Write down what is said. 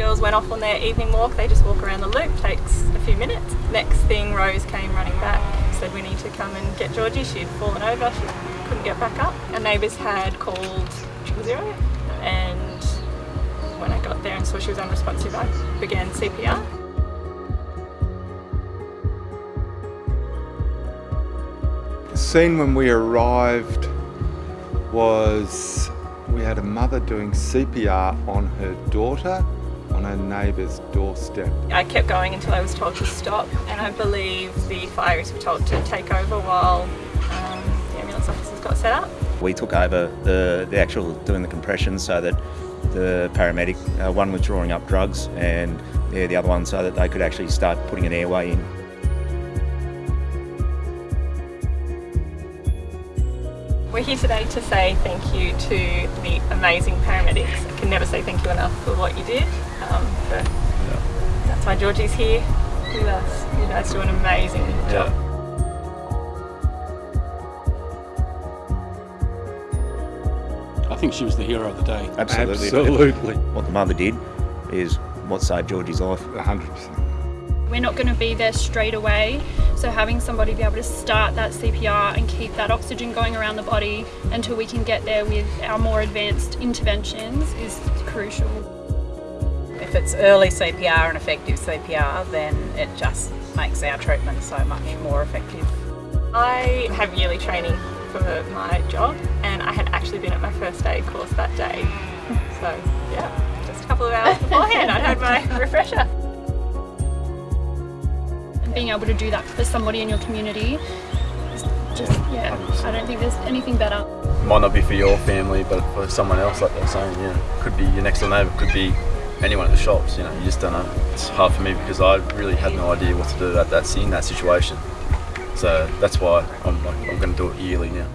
girls went off on their evening walk. They just walk around the loop, takes a few minutes. Next thing, Rose came running back, said we need to come and get Georgie. She'd fallen over, she couldn't get back up. Our neighbours had called triple zero and when I got there and saw she was unresponsive, I began CPR. The scene when we arrived was we had a mother doing CPR on her daughter on her neighbour's doorstep. I kept going until I was told to stop and I believe the fireys were told to take over while um, the ambulance officers got set up. We took over the, the actual doing the compression so that the paramedic, uh, one was drawing up drugs and yeah, the other one so that they could actually start putting an airway in. We're here today to say thank you to the amazing paramedics. I can never say thank you enough for what you did. Um, for, That's why Georgie's here with us. You guys do an amazing job. I think she was the hero of the day. Absolutely. Absolutely. What the mother did is what saved Georgie's life. 100%. We're not going to be there straight away, so having somebody be able to start that CPR and keep that oxygen going around the body until we can get there with our more advanced interventions is crucial. If it's early CPR and effective CPR, then it just makes our treatment so much more effective. I have yearly training for my job and I had actually been at my first aid course that day. So yeah, just a couple of hours beforehand I had my refresher. Able to do that for somebody in your community just, yeah, I don't think there's anything better. might not be for your family, but for someone else, like they're saying, know, could be your next door neighbour, could be anyone at the shops. You know, you just don't know. It's hard for me because I really had no idea what to do at that in that situation. So that's why I'm like, I'm going to do it yearly now.